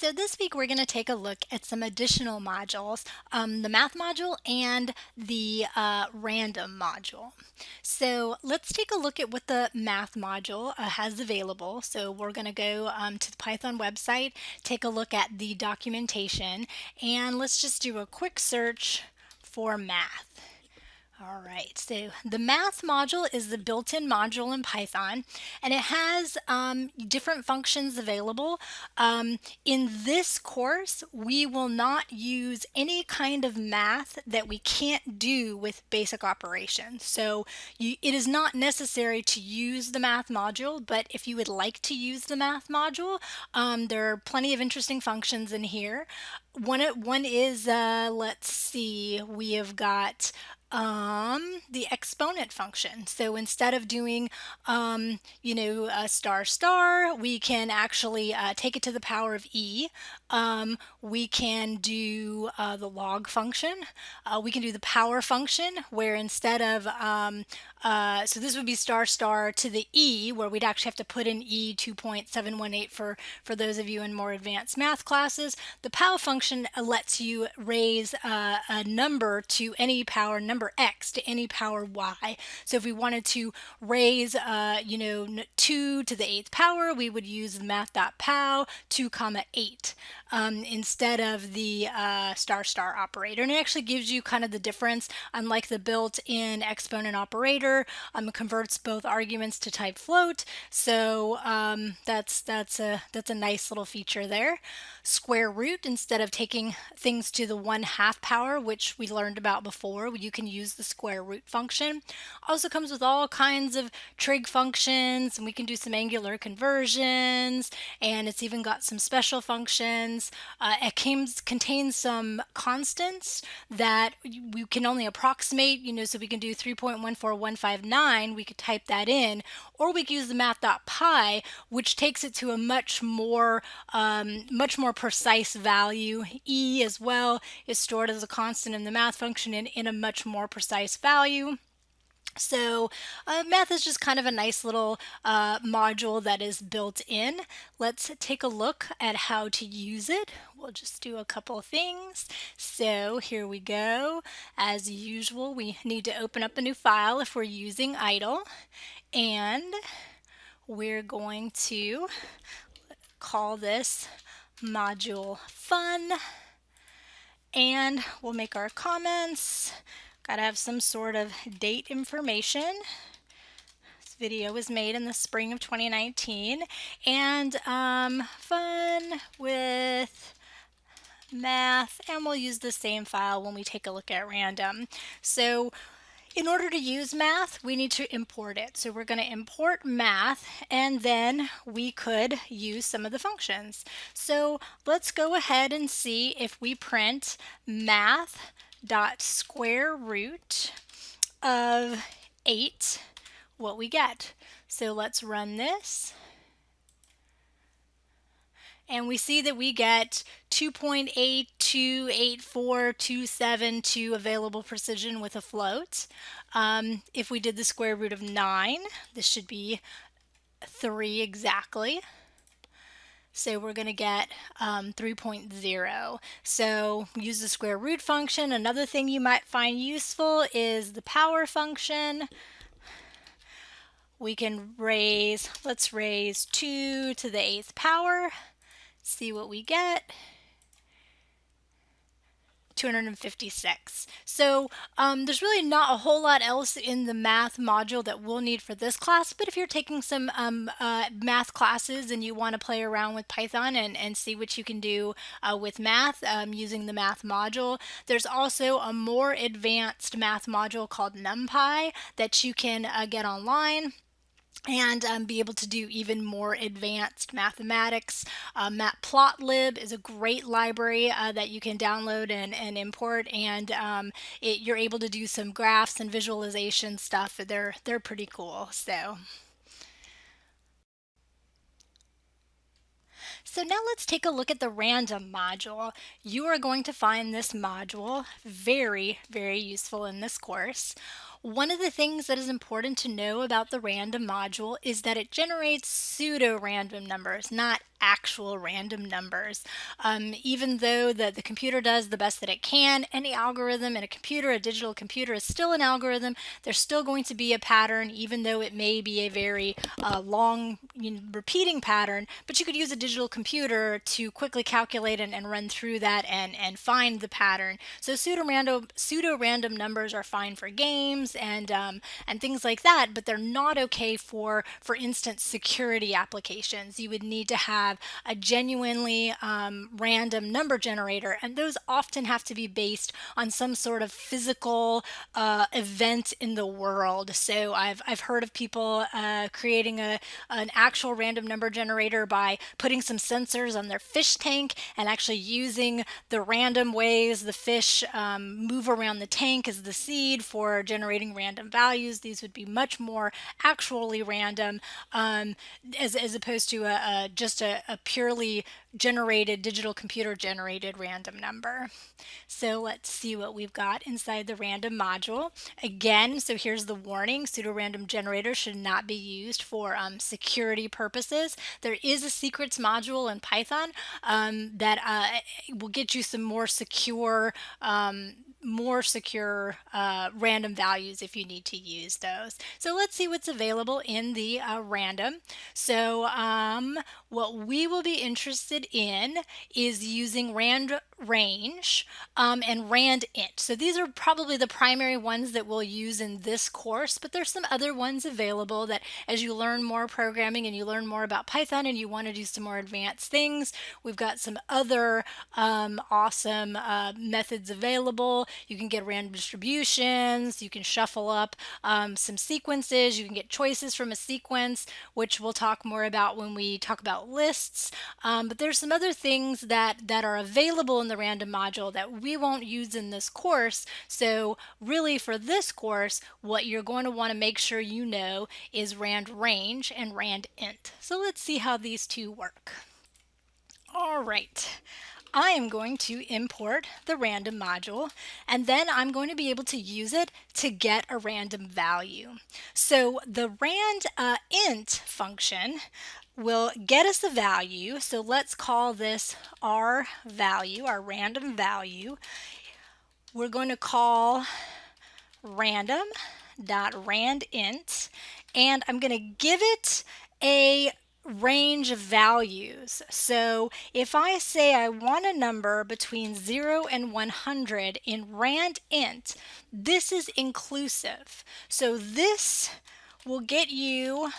So this week we're going to take a look at some additional modules, um, the math module and the uh, random module. So let's take a look at what the math module uh, has available. So we're going to go um, to the Python website, take a look at the documentation, and let's just do a quick search for math. All right, so the math module is the built-in module in Python, and it has um, different functions available. Um, in this course, we will not use any kind of math that we can't do with basic operations. So you, it is not necessary to use the math module, but if you would like to use the math module, um, there are plenty of interesting functions in here. One, one is, uh, let's see, we have got um, the exponent function. So instead of doing, um, you know, a star star, we can actually uh, take it to the power of e. Um, we can do uh, the log function. Uh, we can do the power function where instead of, um, uh, so this would be star star to the e where we'd actually have to put in e 2.718 for, for those of you in more advanced math classes. The power function lets you raise uh, a number to any power number number x to any power y. So if we wanted to raise, uh, you know, 2 to the 8th power, we would use math.pow 2 comma 8 um, instead of the uh, star star operator. And it actually gives you kind of the difference, unlike the built-in exponent operator, um, converts both arguments to type float. So um, that's, that's, a, that's a nice little feature there. Square root, instead of taking things to the 1 half power, which we learned about before, you can use the square root function. Also comes with all kinds of trig functions and we can do some angular conversions and it's even got some special functions. Uh, it contains some constants that we can only approximate, you know, so we can do 3.14159, we could type that in, or we could use the math.pi, which takes it to a much more, um, much more precise value. E as well is stored as a constant in the math function in, in a much more precise value. So uh, math is just kind of a nice little uh, module that is built in. Let's take a look at how to use it. We'll just do a couple things. So here we go. As usual, we need to open up a new file if we're using idle. And we're going to call this module fun. And we'll make our comments. Gotta have some sort of date information. This video was made in the spring of 2019. And um, fun with math, and we'll use the same file when we take a look at random. So in order to use math, we need to import it. So we're going to import math and then we could use some of the functions. So let's go ahead and see if we print math dot square root of 8 what we get. So let's run this. And we see that we get 2.8284272 available precision with a float. Um, if we did the square root of 9, this should be 3 exactly. So we're going to get um, 3.0. So use the square root function. Another thing you might find useful is the power function. We can raise, let's raise 2 to the 8th power, see what we get. 256. So um, there's really not a whole lot else in the math module that we'll need for this class, but if you're taking some um, uh, math classes and you want to play around with Python and, and see what you can do uh, with math um, using the math module, there's also a more advanced math module called NumPy that you can uh, get online and um, be able to do even more advanced mathematics. Uh, Matplotlib is a great library uh, that you can download and, and import and um, it, you're able to do some graphs and visualization stuff. They're, they're pretty cool. So. So now let's take a look at the random module. You are going to find this module very, very useful in this course. One of the things that is important to know about the random module is that it generates pseudo-random numbers, not actual random numbers. Um, even though the, the computer does the best that it can, any algorithm in a computer, a digital computer, is still an algorithm. There's still going to be a pattern, even though it may be a very uh, long you know, repeating pattern, but you could use a digital computer to quickly calculate and, and run through that and, and find the pattern. So pseudo-random pseudo-random numbers are fine for games and um, and things like that, but they're not okay for, for instance, security applications. You would need to have a genuinely um, random number generator, and those often have to be based on some sort of physical uh, event in the world. So I've, I've heard of people uh, creating a, an actual random number generator by putting some sensors on their fish tank and actually using the random ways the fish um, move around the tank as the seed for generating random values. These would be much more actually random um, as, as opposed to a, a just a, a purely generated, digital computer generated random number. So let's see what we've got inside the random module. Again, so here's the warning, pseudo-random generator should not be used for um, security purposes. There is a secrets module in Python um, that uh, will get you some more secure um, more secure uh, random values if you need to use those. So let's see what's available in the uh, random. So um, what we will be interested in is using rand range um, and rand int. So these are probably the primary ones that we'll use in this course, but there's some other ones available that as you learn more programming and you learn more about Python and you want to do some more advanced things, we've got some other um, awesome uh, methods available. You can get random distributions, you can shuffle up um, some sequences, you can get choices from a sequence, which we'll talk more about when we talk about lists. Um, but there's some other things that, that are available in the random module that we won't use in this course. So really for this course, what you're going to want to make sure you know is rand range and rand int. So let's see how these two work. All right. I am going to import the random module and then I'm going to be able to use it to get a random value. So the rand uh, int function will get us the value. So let's call this our value, our random value. We're going to call random dot rand int and I'm going to give it a range of values. So if I say I want a number between 0 and 100 in rand int, this is inclusive. So this will get you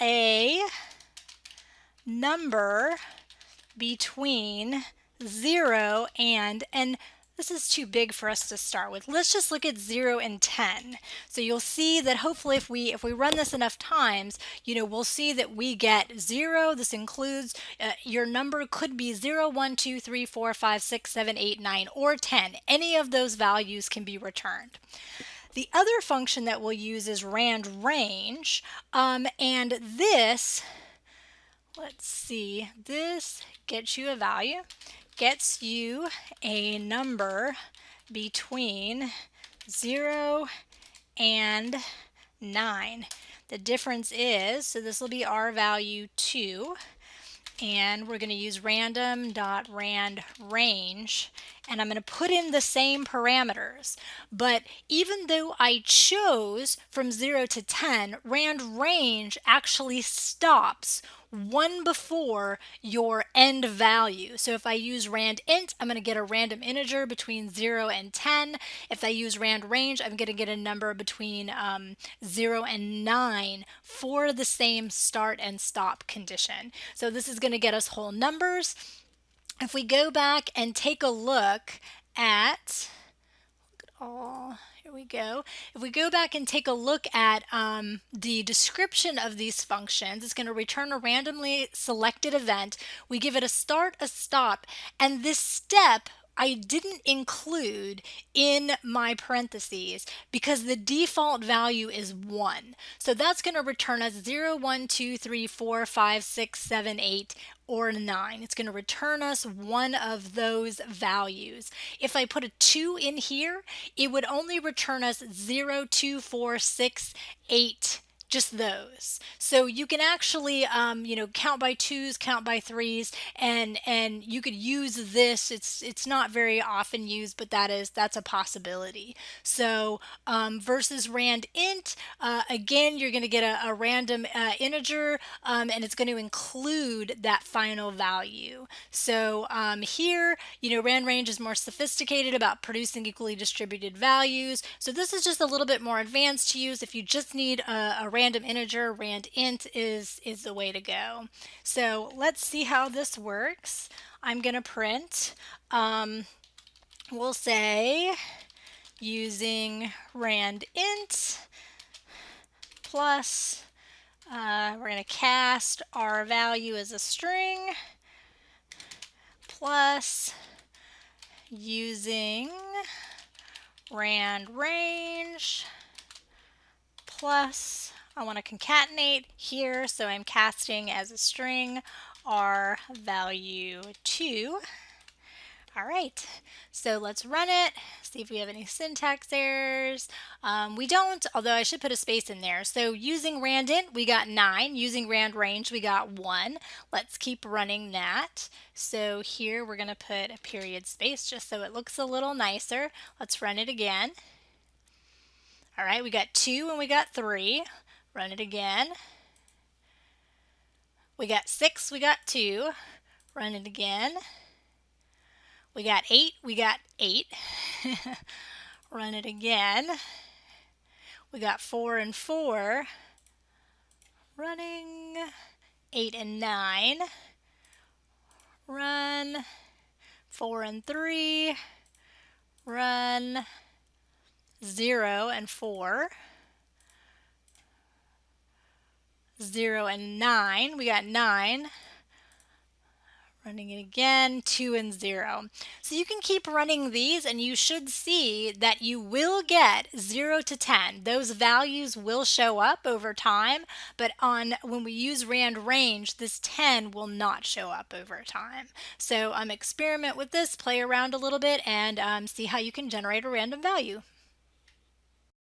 a number between 0 and, and this is too big for us to start with. Let's just look at 0 and 10. So you'll see that hopefully if we if we run this enough times, you know, we'll see that we get 0. This includes uh, your number could be 0, 1, 2, 3, 4, 5, 6, 7, 8, 9, or 10. Any of those values can be returned. The other function that we'll use is rand range, um, and this, let's see, this gets you a value, gets you a number between 0 and 9. The difference is, so this will be our value 2, and we're going to use random dot rand range and I'm going to put in the same parameters. But even though I chose from 0 to 10, rand range actually stops one before your end value. So if I use rand int, I'm going to get a random integer between 0 and 10. If I use rand range, I'm going to get a number between um, 0 and 9 for the same start and stop condition. So this is going to get us whole numbers. If we go back and take a look at, all, here we go. If we go back and take a look at um, the description of these functions, it's going to return a randomly selected event. We give it a start, a stop, and this step I didn't include in my parentheses because the default value is 1. So that's going to return us 0, 1, 2, 3, 4, 5, 6, 7, 8, or 9. It's going to return us one of those values. If I put a 2 in here, it would only return us 0, 2, 4, 6, 8, just those. So you can actually, um, you know, count by twos, count by threes, and and you could use this. It's it's not very often used, but that is that's a possibility. So um, versus rand int, uh, again, you're going to get a, a random uh, integer, um, and it's going to include that final value. So um, here, you know, rand range is more sophisticated about producing equally distributed values. So this is just a little bit more advanced to use if you just need a, a random integer, rand int is, is the way to go. So let's see how this works. I'm going to print, um, we'll say using rand int plus, uh, we're going to cast our value as a string plus using rand range plus I want to concatenate here, so I'm casting as a string our value 2. All right, so let's run it, see if we have any syntax errors. Um, we don't, although I should put a space in there. So using randint, we got 9. Using rand range, we got 1. Let's keep running that. So here we're going to put a period space just so it looks a little nicer. Let's run it again. All right, we got 2 and we got 3. Run it again. We got 6, we got 2. Run it again. We got 8, we got 8. Run it again. We got 4 and 4. Running. 8 and 9. Run. 4 and 3. Run. 0 and 4. 0 and 9. We got 9. Running it again, 2 and 0. So you can keep running these and you should see that you will get 0 to 10. Those values will show up over time, but on when we use rand range, this 10 will not show up over time. So um, experiment with this, play around a little bit, and um, see how you can generate a random value.